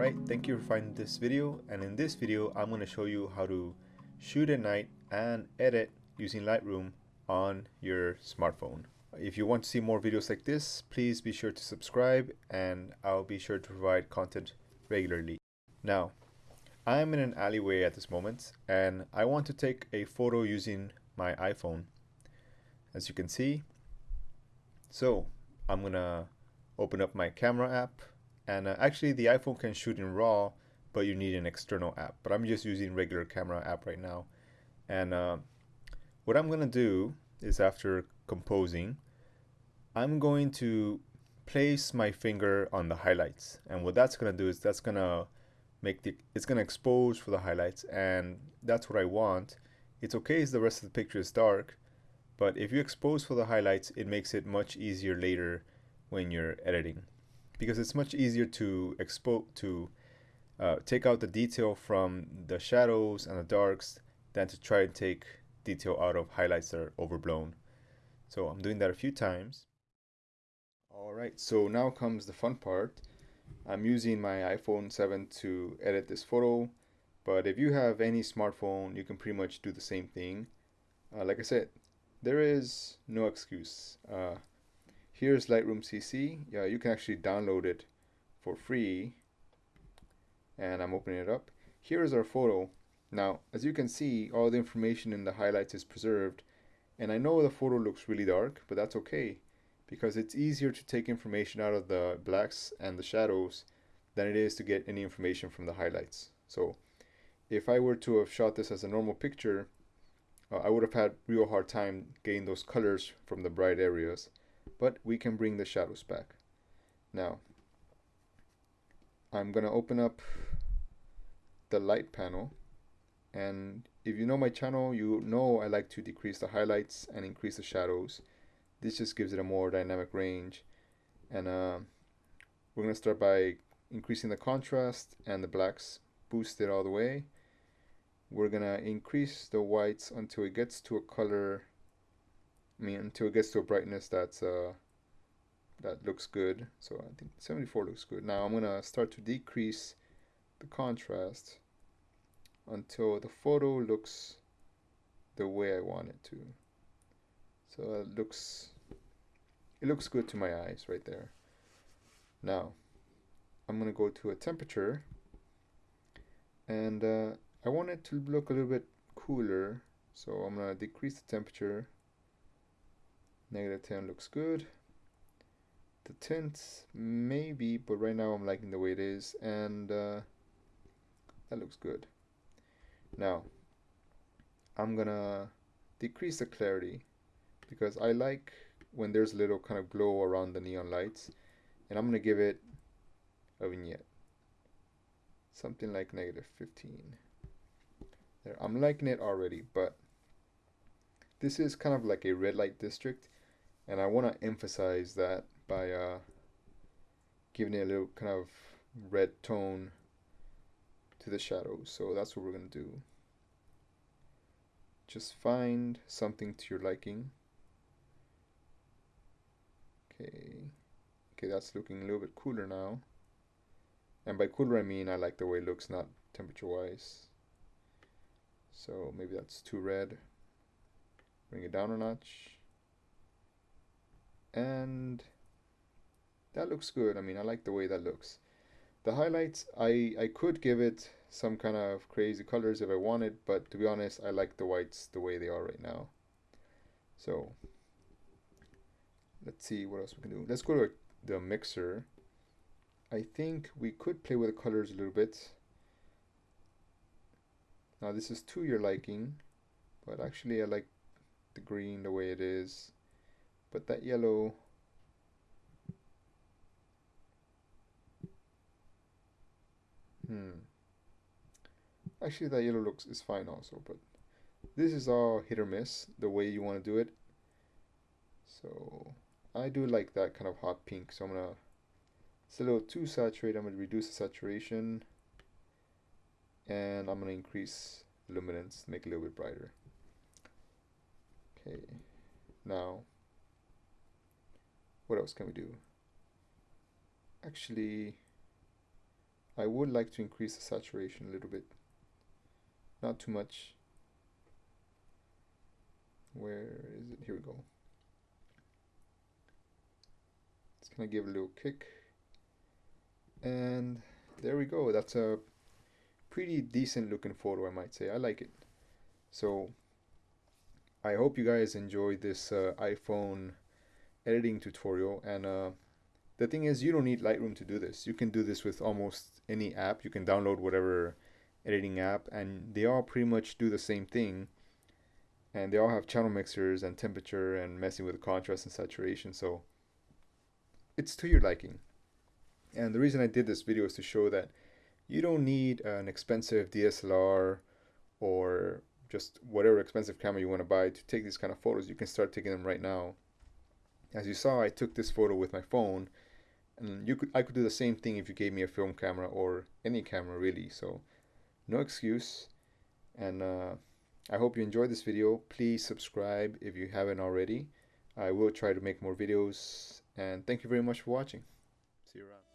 Alright, thank you for finding this video and in this video I'm going to show you how to shoot at night and edit using Lightroom on your smartphone. If you want to see more videos like this, please be sure to subscribe and I'll be sure to provide content regularly. Now, I'm in an alleyway at this moment and I want to take a photo using my iPhone. As you can see, so I'm gonna open up my camera app and uh, actually the iPhone can shoot in RAW but you need an external app. But I'm just using regular camera app right now. And uh, what I'm gonna do is after composing I'm going to place my finger on the highlights. And what that's gonna do is that's gonna make the it's gonna expose for the highlights. And that's what I want. It's okay if the rest of the picture is dark but if you expose for the highlights it makes it much easier later when you're editing because it's much easier to expose to uh, take out the detail from the shadows and the darks than to try and take detail out of highlights that are overblown. So I'm doing that a few times. Alright, so now comes the fun part. I'm using my iPhone 7 to edit this photo, but if you have any smartphone, you can pretty much do the same thing. Uh, like I said, there is no excuse. Uh, here's Lightroom CC. Yeah, you can actually download it for free. And I'm opening it up. Here is our photo. Now, as you can see, all the information in the highlights is preserved. And I know the photo looks really dark, but that's okay because it's easier to take information out of the blacks and the shadows than it is to get any information from the highlights. So if I were to have shot this as a normal picture, uh, I would have had real hard time getting those colors from the bright areas but we can bring the shadows back. Now, I'm going to open up the light panel and if you know my channel, you know I like to decrease the highlights and increase the shadows. This just gives it a more dynamic range. And uh, we're going to start by increasing the contrast and the blacks, boost it all the way. We're going to increase the whites until it gets to a color I mean, until it gets to a brightness that's uh, that looks good. So I think 74 looks good. Now I'm gonna start to decrease the contrast until the photo looks the way I want it to. So it looks it looks good to my eyes right there. Now I'm gonna go to a temperature and uh, I want it to look a little bit cooler so I'm gonna decrease the temperature Negative 10 looks good. The tint, maybe, but right now I'm liking the way it is, and uh, that looks good. Now, I'm gonna decrease the clarity because I like when there's a little kind of glow around the neon lights, and I'm gonna give it a vignette. Something like negative 15. There, I'm liking it already, but this is kind of like a red light district and I want to emphasize that by uh, giving it a little kind of red tone to the shadows. So that's what we're going to do. Just find something to your liking. Okay. Okay that's looking a little bit cooler now. And by cooler I mean I like the way it looks not temperature wise so maybe that's too red. Bring it down a notch and that looks good. I mean I like the way that looks. The highlights I I could give it some kind of crazy colors if I wanted but to be honest I like the whites the way they are right now. So let's see what else we can do. Let's go to the mixer. I think we could play with the colors a little bit. Now this is to your liking but actually I like the green the way it is but that yellow. Hmm. Actually that yellow looks is fine also but this is all hit or miss the way you want to do it. So I do like that kind of hot pink so I'm gonna it's a little too saturated I'm gonna reduce the saturation. And I'm gonna increase luminance make it a little bit brighter. Okay now what else can we do? Actually, I would like to increase the saturation a little bit. Not too much. Where is it? Here we go. It's gonna give a little kick. And there we go. That's a pretty decent looking photo, I might say. I like it. So I hope you guys enjoyed this uh, iPhone editing tutorial. And uh, the thing is, you don't need Lightroom to do this. You can do this with almost any app. You can download whatever editing app, and they all pretty much do the same thing. And they all have channel mixers and temperature and messing with the contrast and saturation. So it's to your liking. And the reason I did this video is to show that you don't need an expensive DSLR or just whatever expensive camera you want to buy to take these kind of photos. You can start taking them right now. As you saw, I took this photo with my phone and you could I could do the same thing if you gave me a film camera or any camera really. So no excuse. And uh, I hope you enjoyed this video. Please subscribe if you haven't already. I will try to make more videos and thank you very much for watching. See you around.